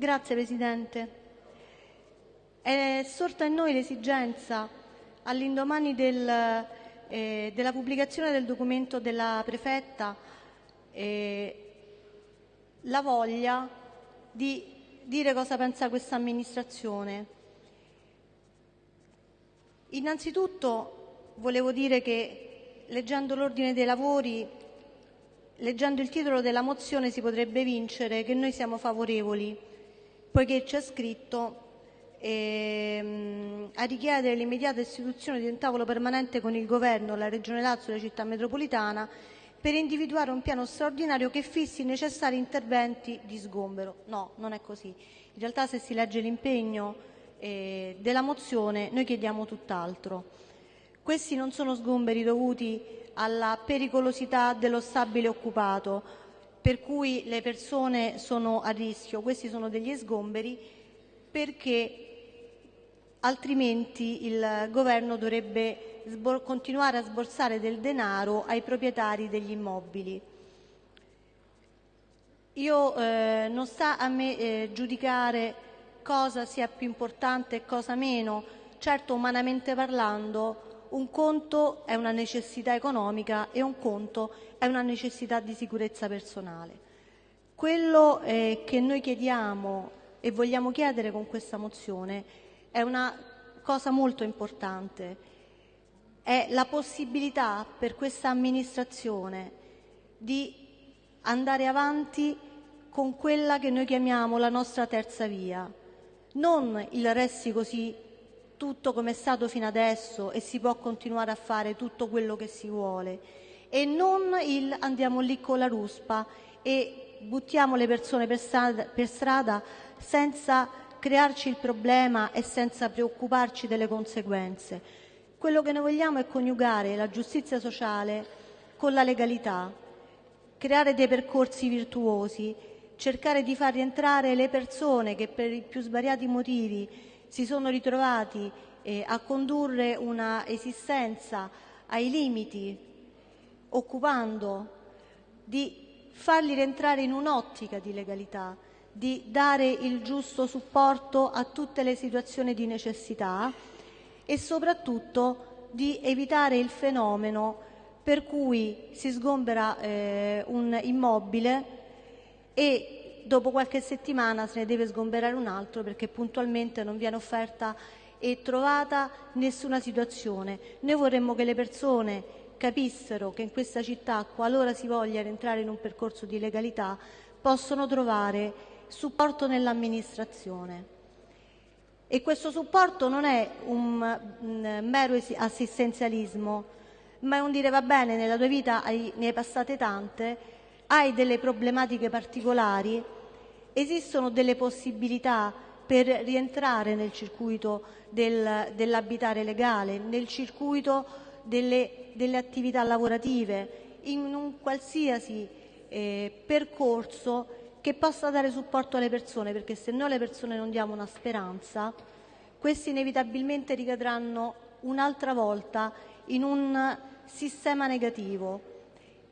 Grazie Presidente. È sorta in noi l'esigenza, all'indomani del, eh, della pubblicazione del documento della prefetta, eh, la voglia di dire cosa pensa questa amministrazione. Innanzitutto volevo dire che leggendo l'ordine dei lavori, leggendo il titolo della mozione si potrebbe vincere che noi siamo favorevoli, poiché c'è scritto ehm, a richiedere l'immediata istituzione di un tavolo permanente con il Governo, la Regione Lazio e la Città metropolitana per individuare un piano straordinario che fissi i necessari interventi di sgombero. No, non è così. In realtà se si legge l'impegno eh, della mozione noi chiediamo tutt'altro. Questi non sono sgomberi dovuti alla pericolosità dello stabile occupato, per cui le persone sono a rischio, questi sono degli sgomberi perché altrimenti il governo dovrebbe continuare a sborsare del denaro ai proprietari degli immobili. Io eh, non sta a me eh, giudicare cosa sia più importante e cosa meno, certo umanamente parlando un conto è una necessità economica e un conto è una necessità di sicurezza personale. Quello eh, che noi chiediamo e vogliamo chiedere con questa mozione è una cosa molto importante, è la possibilità per questa amministrazione di andare avanti con quella che noi chiamiamo la nostra terza via, non il resti così tutto come è stato fino adesso e si può continuare a fare tutto quello che si vuole e non il andiamo lì con la ruspa e buttiamo le persone per strada, per strada senza crearci il problema e senza preoccuparci delle conseguenze. Quello che noi vogliamo è coniugare la giustizia sociale con la legalità, creare dei percorsi virtuosi, cercare di far rientrare le persone che per i più svariati motivi si sono ritrovati eh, a condurre una esistenza ai limiti, occupando, di farli rientrare in un'ottica di legalità, di dare il giusto supporto a tutte le situazioni di necessità e soprattutto di evitare il fenomeno per cui si sgombera eh, un immobile e dopo qualche settimana se ne deve sgomberare un altro perché puntualmente non viene offerta e trovata nessuna situazione. Noi vorremmo che le persone capissero che in questa città, qualora si voglia rientrare in un percorso di legalità, possono trovare supporto nell'amministrazione. E questo supporto non è un, un mero assistenzialismo, ma è un dire va bene, nella tua vita hai, ne hai passate tante, hai delle problematiche particolari, esistono delle possibilità per rientrare nel circuito del, dell'abitare legale, nel circuito delle, delle, attività lavorative, in un qualsiasi eh, percorso che possa dare supporto alle persone, perché se noi alle persone non diamo una speranza, questi inevitabilmente ricadranno un'altra volta in un sistema negativo.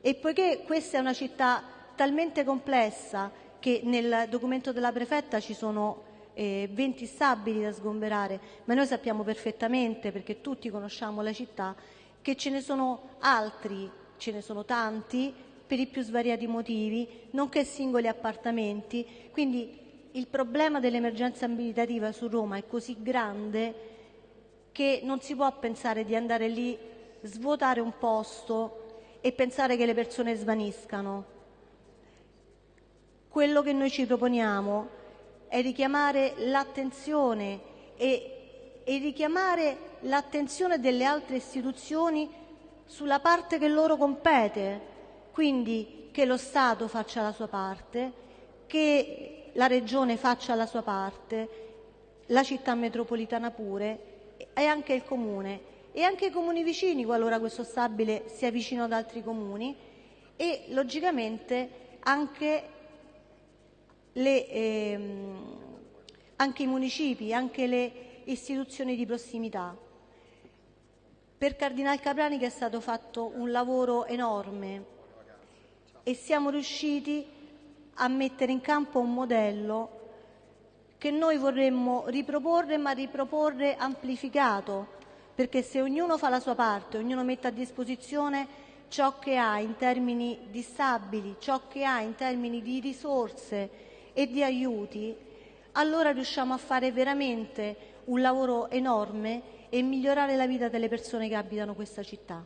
E poiché questa è una città talmente complessa che nel documento della prefetta ci sono eh, 20 stabili da sgomberare, ma noi sappiamo perfettamente, perché tutti conosciamo la città, che ce ne sono altri, ce ne sono tanti, per i più svariati motivi, nonché singoli appartamenti. Quindi il problema dell'emergenza abitativa su Roma è così grande che non si può pensare di andare lì, svuotare un posto e pensare che le persone svaniscano. Quello che noi ci proponiamo è richiamare l'attenzione e, e richiamare l'attenzione delle altre istituzioni sulla parte che loro compete, quindi che lo Stato faccia la sua parte, che la Regione faccia la sua parte, la città metropolitana pure e anche il Comune. E anche i comuni vicini qualora questo stabile sia vicino ad altri comuni. E logicamente anche, le, ehm, anche i municipi, anche le istituzioni di prossimità. Per Cardinal Caprani che è stato fatto un lavoro enorme e siamo riusciti a mettere in campo un modello che noi vorremmo riproporre, ma riproporre amplificato, perché se ognuno fa la sua parte, ognuno mette a disposizione ciò che ha in termini di stabili, ciò che ha in termini di risorse e di aiuti, allora riusciamo a fare veramente un lavoro enorme e migliorare la vita delle persone che abitano questa città.